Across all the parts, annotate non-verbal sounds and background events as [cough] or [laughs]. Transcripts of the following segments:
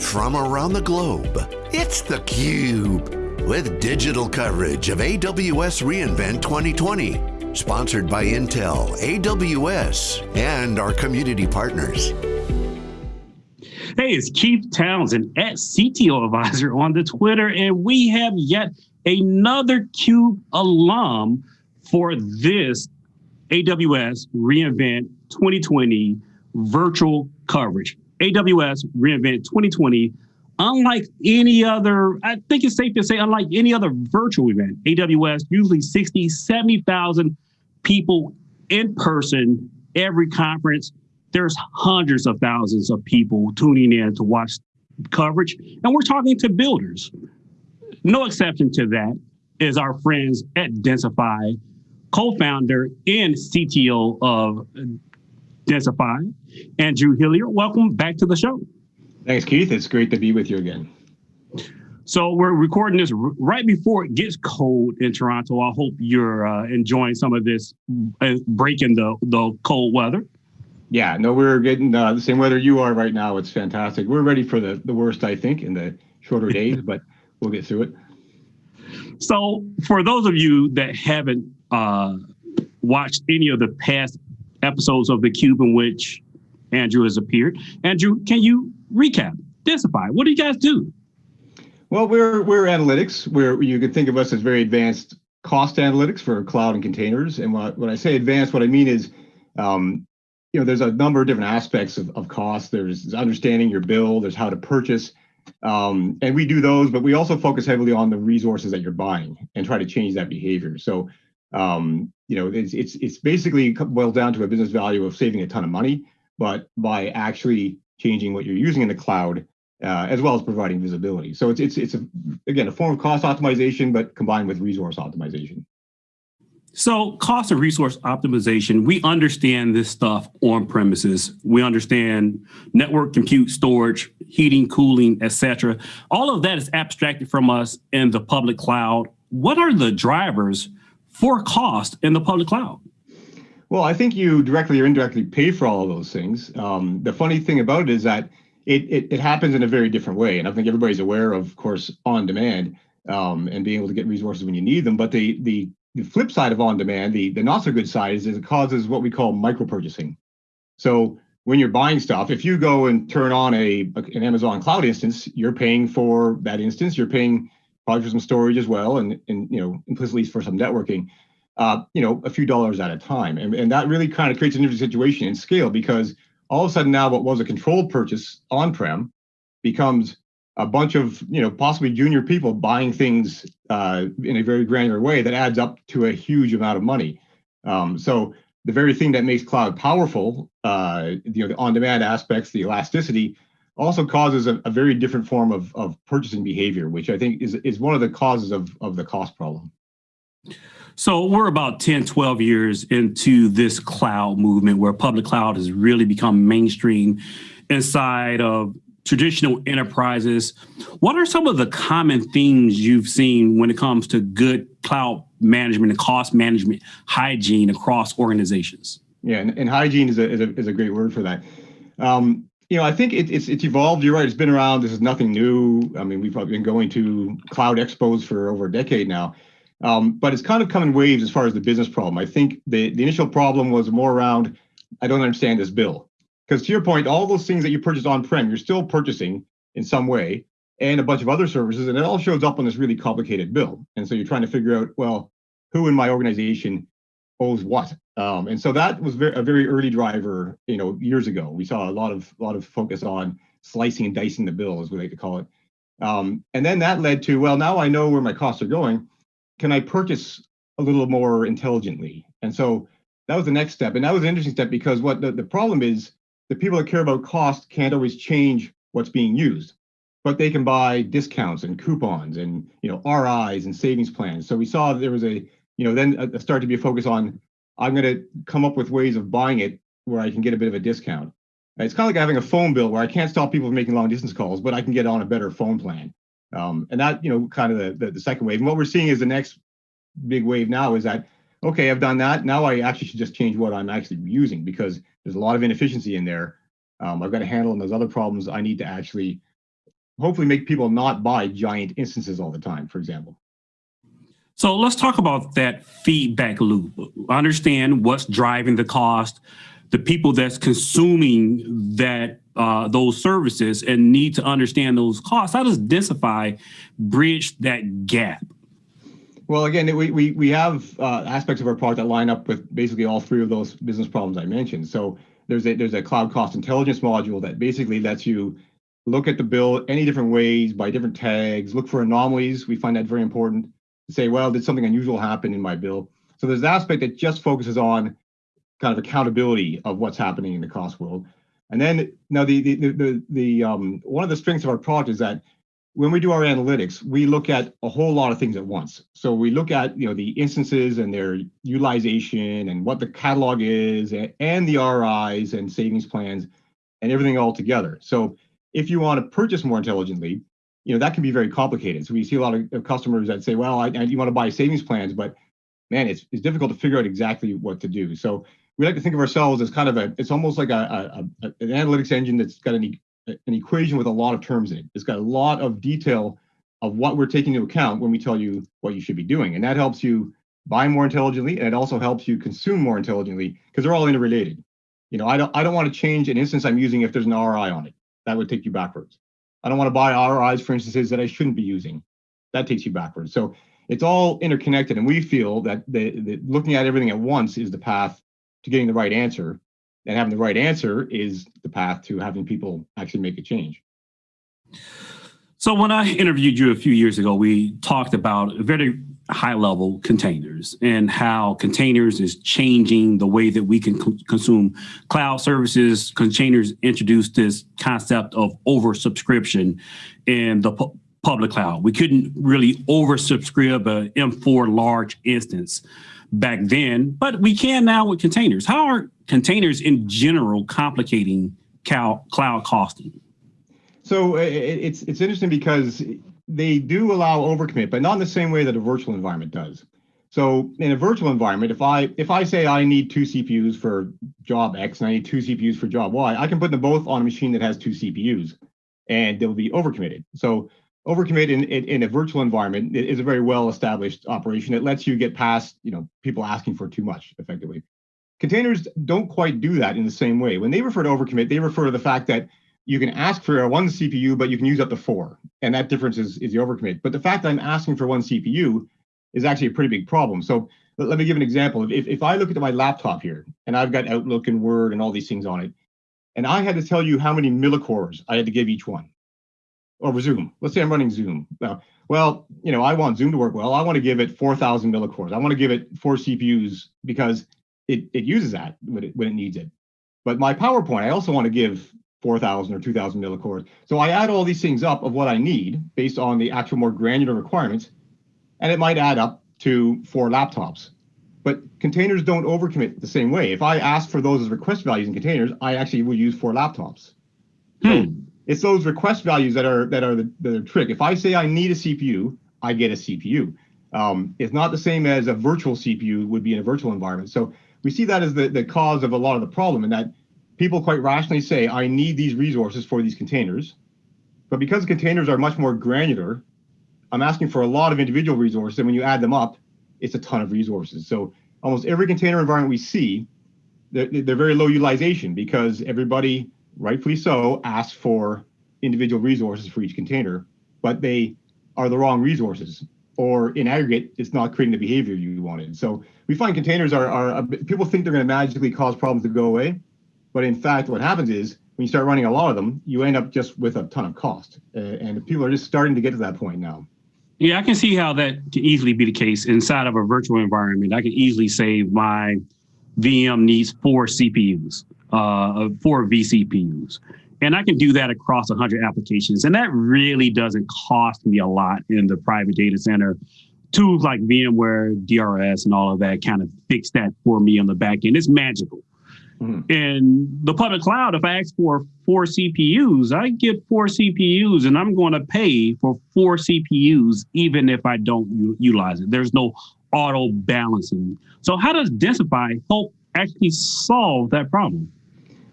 from around the globe. It's theCUBE, with digital coverage of AWS reInvent 2020. Sponsored by Intel, AWS, and our community partners. Hey, it's Keith Townsend at CTO Advisor on the Twitter, and we have yet another CUBE alum for this AWS reInvent 2020 virtual coverage. AWS reInvent 2020, unlike any other, I think it's safe to say, unlike any other virtual event, AWS usually 60, 70,000 people in person every conference. There's hundreds of thousands of people tuning in to watch coverage, and we're talking to builders. No exception to that is our friends at Densify, co-founder and CTO of Densify, Andrew Hillier. Welcome back to the show. Thanks, Keith. It's great to be with you again. So we're recording this right before it gets cold in Toronto. I hope you're uh, enjoying some of this uh, breaking the, the cold weather. Yeah, no, we're getting uh, the same weather you are right now. It's fantastic. We're ready for the, the worst, I think, in the shorter [laughs] days, but we'll get through it. So for those of you that haven't uh, watched any of the past episodes of the Cube in which Andrew has appeared. Andrew, can you recap, Densify? What do you guys do? Well, we're we're analytics. Where you can think of us as very advanced cost analytics for cloud and containers. And when I, when I say advanced, what I mean is, um, you know, there's a number of different aspects of, of cost. There's understanding your bill. There's how to purchase. Um, and we do those, but we also focus heavily on the resources that you're buying and try to change that behavior. So um, you know, it's, it's, it's basically boils down to a business value of saving a ton of money, but by actually changing what you're using in the cloud, uh, as well as providing visibility. So it's, it's, it's a, again, a form of cost optimization, but combined with resource optimization. So cost and resource optimization, we understand this stuff on premises. We understand network, compute, storage, heating, cooling, etc. All of that is abstracted from us in the public cloud. What are the drivers for cost in the public cloud? Well, I think you directly or indirectly pay for all of those things. Um, the funny thing about it is that it, it, it, happens in a very different way. And I think everybody's aware of, of course, on demand um, and being able to get resources when you need them. But the, the, the flip side of on demand, the, the not so good side is, is it causes what we call micro purchasing. So when you're buying stuff, if you go and turn on a an Amazon cloud instance, you're paying for that instance. You're paying probably for some storage as well, and, and you know, implicitly for some networking, uh, you know, a few dollars at a time. And, and that really kind of creates an interesting situation in scale because all of a sudden now what was a controlled purchase on-prem becomes a bunch of, you know, possibly junior people buying things uh, in a very granular way that adds up to a huge amount of money. Um, so the very thing that makes cloud powerful, uh, you know, the on-demand aspects, the elasticity, also causes a, a, very different form of, of purchasing behavior, which I think is, is one of the causes of, of the cost problem. So we're about 10, 12 years into this cloud movement where public cloud has really become mainstream inside of traditional enterprises. What are some of the common themes you've seen when it comes to good cloud management and cost management hygiene across organizations? Yeah, and, and hygiene is a, is, a, is a great word for that. Um, you know, I think it, it's it's evolved. You're right. It's been around. This is nothing new. I mean, we've probably been going to cloud expos for over a decade now. Um, but it's kind of come in waves as far as the business problem. I think the, the initial problem was more around, I don't understand this bill. Because to your point, all those things that you purchase on-prem, you're still purchasing in some way, and a bunch of other services, and it all shows up on this really complicated bill. And so you're trying to figure out, well, who in my organization owes what. Um, and so that was very, a very early driver, you know, years ago. We saw a lot of lot of focus on slicing and dicing the bill, as we like to call it. Um, and then that led to, well, now I know where my costs are going. Can I purchase a little more intelligently? And so that was the next step. And that was an interesting step because what the, the problem is, the people that care about cost can't always change what's being used, but they can buy discounts and coupons and you know RIs and savings plans. So we saw there was a you know, then uh, start to be a focus on, I'm going to come up with ways of buying it where I can get a bit of a discount. It's kind of like having a phone bill where I can't stop people from making long distance calls, but I can get on a better phone plan. Um, and that, you know, kind of the, the, the second wave. And what we're seeing is the next big wave now is that, okay, I've done that. Now I actually should just change what I'm actually using because there's a lot of inefficiency in there. Um, I've got to handle those other problems. I need to actually hopefully make people not buy giant instances all the time, for example. So let's talk about that feedback loop. Understand what's driving the cost, the people that's consuming that uh, those services and need to understand those costs. How does Densify bridge that gap? Well, again, we, we, we have uh, aspects of our product that line up with basically all three of those business problems I mentioned. So there's a, there's a cloud cost intelligence module that basically lets you look at the bill any different ways by different tags, look for anomalies. We find that very important say, well, did something unusual happen in my bill? So there's an aspect that just focuses on kind of accountability of what's happening in the cost world. And then now the the the, the um, one of the strengths of our product is that when we do our analytics, we look at a whole lot of things at once. So we look at you know the instances and their utilization and what the catalog is and the RIs and savings plans and everything all together. So if you want to purchase more intelligently, you know that can be very complicated. So we see a lot of customers that say, well, I, I you want to buy savings plans, but man, it's it's difficult to figure out exactly what to do. So we like to think of ourselves as kind of a it's almost like a, a, a an analytics engine that's got an an equation with a lot of terms in it. It's got a lot of detail of what we're taking into account when we tell you what you should be doing. And that helps you buy more intelligently and it also helps you consume more intelligently because they're all interrelated. You know, I don't I don't want to change an instance I'm using if there's an RI on it. That would take you backwards. I don't want to buy RIs for instances that I shouldn't be using. That takes you backwards. So it's all interconnected. And we feel that the, the looking at everything at once is the path to getting the right answer and having the right answer is the path to having people actually make a change. So when I interviewed you a few years ago, we talked about very high level containers and how containers is changing the way that we can co consume cloud services. Containers introduced this concept of oversubscription in the pu public cloud. We couldn't really oversubscribe an M4 large instance back then, but we can now with containers. How are containers in general complicating cloud costing? So it's it's interesting because they do allow overcommit, but not in the same way that a virtual environment does. So in a virtual environment, if I if I say I need two CPUs for job X and I need two CPUs for job Y, I can put them both on a machine that has two CPUs, and they'll be overcommitted. So overcommit in, in, in, a virtual environment is a very well established operation. It lets you get past you know people asking for too much effectively. Containers don't quite do that in the same way. When they refer to overcommit, they refer to the fact that you can ask for one CPU, but you can use up to four, and that difference is, is the overcommit. But the fact that I'm asking for one CPU is actually a pretty big problem. So let me give an example. If, if I look at my laptop here, and I've got Outlook and Word and all these things on it, and I had to tell you how many millicores I had to give each one, over Zoom. Let's say I'm running Zoom. Now, well, you know, I want Zoom to work well. I want to give it 4,000 millicores. I want to give it four CPUs because it, it uses that when it, when it needs it. But my PowerPoint, I also want to give 4,000 or 2,000 millicores. So I add all these things up of what I need based on the actual more granular requirements, and it might add up to four laptops. But containers don't overcommit the same way. If I ask for those as request values in containers, I actually will use four laptops. Hmm. So it's those request values that are that are the, the trick. If I say I need a CPU, I get a CPU. Um, it's not the same as a virtual CPU would be in a virtual environment. So we see that as the, the cause of a lot of the problem and that people quite rationally say, I need these resources for these containers. But because containers are much more granular, I'm asking for a lot of individual resources. And when you add them up, it's a ton of resources. So almost every container environment we see, they're, they're very low utilization because everybody rightfully so, asks for individual resources for each container, but they are the wrong resources or in aggregate, it's not creating the behavior you wanted. So we find containers are, are people think they're going to magically cause problems to go away. But in fact, what happens is when you start running a lot of them, you end up just with a ton of cost. Uh, and people are just starting to get to that point now. Yeah, I can see how that can easily be the case inside of a virtual environment. I can easily save my VM needs four CPUs uh, for vCPUs. And I can do that across 100 applications. And that really doesn't cost me a lot in the private data center. Tools like VMware, DRS, and all of that kind of fix that for me on the back end. It's magical. Mm-hmm. In the public cloud, if I ask for four CPUs, I get four CPUs and I'm going to pay for four CPUs even if I don't u- utilize it. There's no auto balancing. So, how does Densify help actually solve that problem?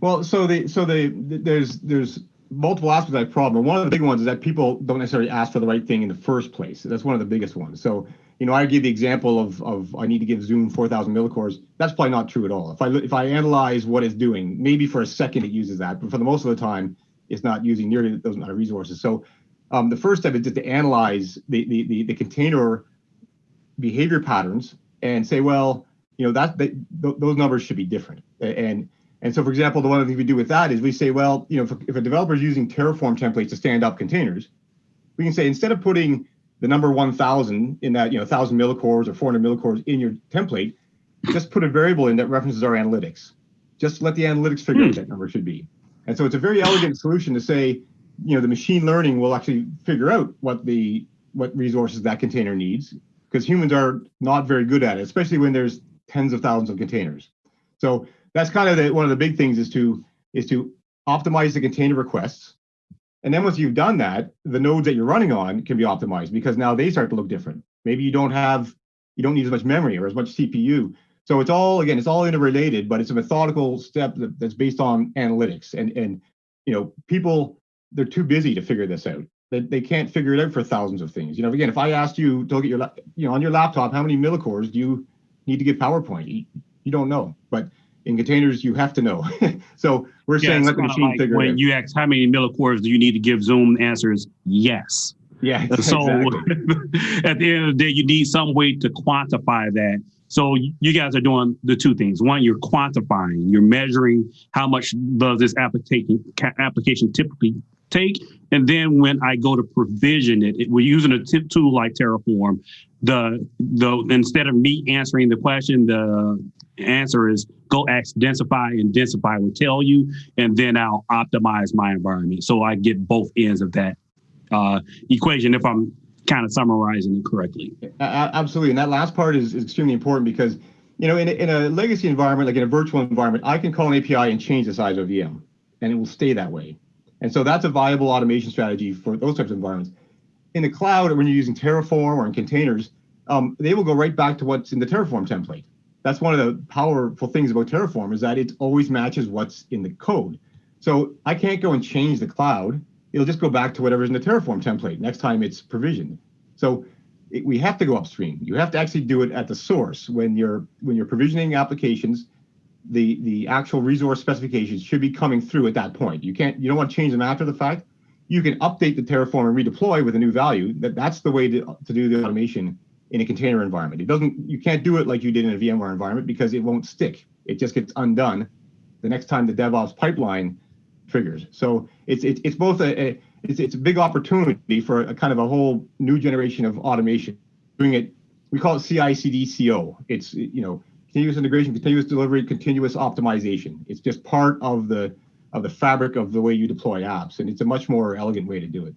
Well, so the so the there's there's multiple aspects of that problem. One of the big ones is that people don't necessarily ask for the right thing in the first place. That's one of the biggest ones. So, you know, I give the example of, of I need to give Zoom 4,000 millicores. That's probably not true at all. If I if I analyze what it's doing, maybe for a second it uses that, but for the most of the time, it's not using nearly those amount of resources. So, um, the first step is just to analyze the, the the the container behavior patterns and say, well, you know, that, that th those numbers should be different. And and so, for example, the one thing we do with that is we say, well, you know, if, if a developer is using Terraform templates to stand up containers, we can say instead of putting the number 1,000 in that, you know, 1,000 millicores or 400 millicores in your template, just put a variable in that references our analytics. Just let the analytics figure out what hmm. that number should be. And so it's a very elegant solution to say, you know, the machine learning will actually figure out what the what resources that container needs because humans are not very good at it, especially when there's tens of thousands of containers. So that's kind of the, one of the big things is to is to optimize the container requests. And then once you've done that, the nodes that you're running on can be optimized because now they start to look different. Maybe you don't have, you don't need as much memory or as much CPU. So it's all, again, it's all interrelated, but it's a methodical step that's based on analytics. And, and, you know, people, they're too busy to figure this out. They, they can't figure it out for thousands of things. You know, again, if I asked you to look at your, you know, on your laptop, how many millicores do you need to get PowerPoint? You, you don't know, in containers, you have to know. [laughs] so we're yeah, saying let the machine like figure when it. You ask how many millicores do you need to give Zoom, answers yes. Yeah. [laughs] So [laughs] at the end of the day, you need some way to quantify that. So you guys are doing the two things. One, you're quantifying, you're measuring how much does this application application typically take. And then when I go to provision it, it we're using a tip tool like Terraform. The the instead of me answering the question, the answer is go ask densify and densify will tell you, and then I'll optimize my environment. So I get both ends of that uh, equation if I'm kind of summarizing it correctly. Absolutely. And that last part is, is extremely important because, you know, in a, in a legacy environment, like in a virtual environment, I can call an API and change the size of VM and it will stay that way. And so that's a viable automation strategy for those types of environments. In the cloud, when you're using Terraform or in containers, um, they will go right back to what's in the Terraform template that's one of the powerful things about Terraform is that it always matches what's in the code. So I can't go and change the cloud. It'll just go back to whatever's in the Terraform template next time it's provisioned. So it, we have to go upstream. You have to actually do it at the source when you're when you're provisioning applications. The the actual resource specifications should be coming through at that point. You can't you don't want to change them after the fact. You can update the Terraform and redeploy with a new value. That that's the way to, to do the automation in a container environment. It doesn't, you can't do it like you did in a VMware environment because it won't stick. It just gets undone the next time the DevOps pipeline triggers. So it's it's, it's both a, a it's, it's a big opportunity for a kind of a whole new generation of automation. Doing it, we call it CI/CD CO. It's you know continuous integration, continuous delivery, continuous optimization. It's just part of the of the fabric of the way you deploy apps, and it's a much more elegant way to do it.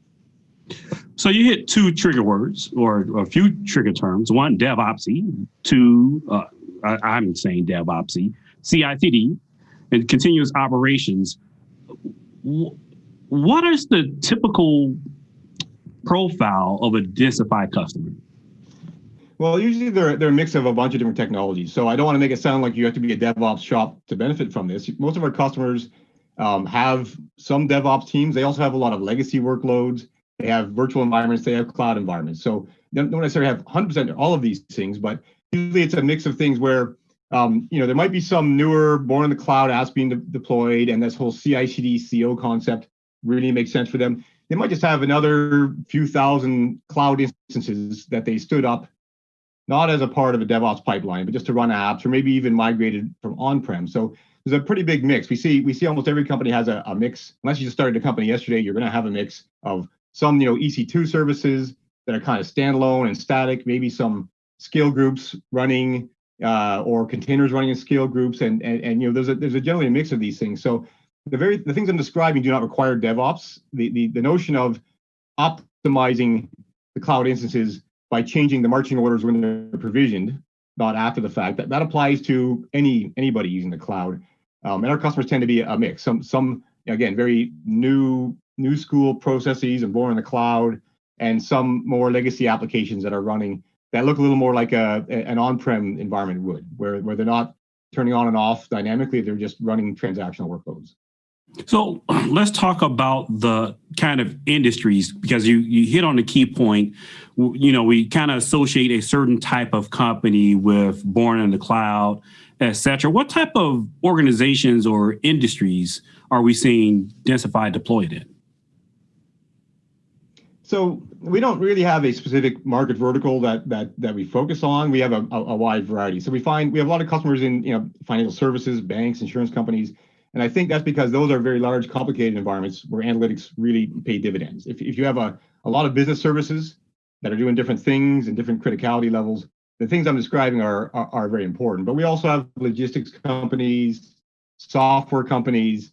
So you hit two trigger words or a few trigger terms. One, DevOpsy. Two, uh, I, am saying DevOpsy. CI/CD and continuous operations. What is the typical profile of a densified customer? Well, usually they're, they're a mix of a bunch of different technologies. So I don't want to make it sound like you have to be a DevOps shop to benefit from this. Most of our customers um, have some DevOps teams. They also have a lot of legacy workloads. They have virtual environments, they have cloud environments. So they don't necessarily have 100% all of these things, but usually it's a mix of things where um, you know, there might be some newer born in the cloud apps being de deployed, and this whole CI/CD CO concept really makes sense for them. They might just have another few thousand cloud instances that they stood up, not as a part of a DevOps pipeline, but just to run apps, or maybe even migrated from on-prem. So there's a pretty big mix. We see we see almost every company has a, a mix. Unless you just started a company yesterday, you're going to have a mix of some you know EC2 services that are kind of standalone and static, maybe some scale groups running uh, or containers running in scale groups, and, and and you know there's a there's a generally a mix of these things. So the very the things I'm describing do not require DevOps. The the the notion of optimizing the cloud instances by changing the marching orders when they're provisioned, not after the fact. That that applies to any anybody using the cloud. Um, and our customers tend to be a mix. Some some again very new new school processes and born in the cloud, and some more legacy applications that are running that look a little more like a, an on-prem environment would, where, where they're not turning on and off dynamically, they're just running transactional workloads. So [clears throat] let's talk about the kind of industries because you you hit on the key point. You know, we kind of associate a certain type of company with born in the cloud, et cetera. What type of organizations or industries are we seeing Densify deployed in? So we don't really have a specific market vertical that that that we focus on. We have a, a, a wide variety. So we find we have a lot of customers in you know financial services, banks, insurance companies, and I think that's because those are very large, complicated environments where analytics really pay dividends. If if you have a a lot of business services that are doing different things and different criticality levels, the things I'm describing are, are, are very important. But we also have logistics companies, software companies.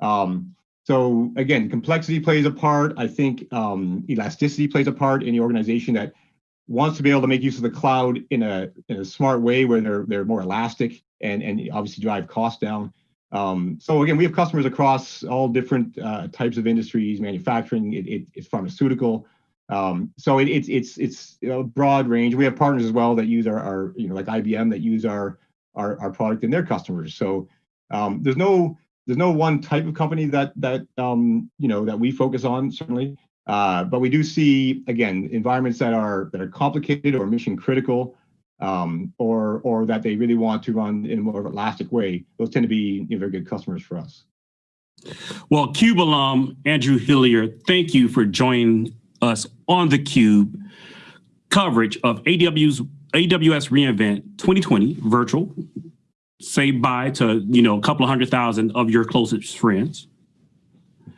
Um, so again, complexity plays a part. I think um, elasticity plays a part in the organization that wants to be able to make use of the cloud in a in a smart way where they're they're more elastic and and obviously drive costs down. Um, so again, we have customers across all different uh, types of industries, manufacturing, it, it, it's pharmaceutical. Um, so it, it's it's it's a broad range. We have partners as well that use our, our you know like IBM that use our our, our product in their customers. So um, there's no there's no one type of company that that um, you know that we focus on certainly, uh, but we do see again environments that are that are complicated or mission critical, um, or or that they really want to run in a more elastic way. Those tend to be you know, very good customers for us. Well, Cube alum Andrew Hillier, thank you for joining us on the Cube coverage of AW's AWS reInvent 2020 virtual say bye to you know a couple of hundred thousand of your closest friends.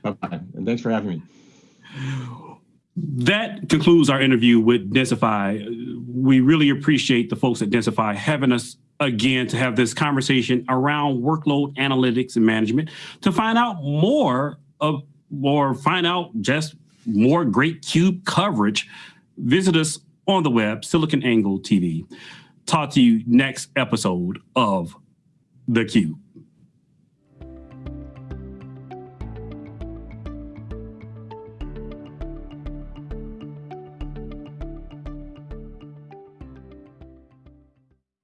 Bye bye, and thanks for having me. That concludes our interview with Densify. We really appreciate the folks at Densify having us again to have this conversation around workload analytics and management to find out more of or find out just more great cube coverage. Visit us on the web, SiliconANGLE TV. Talk to you next episode of the Cube.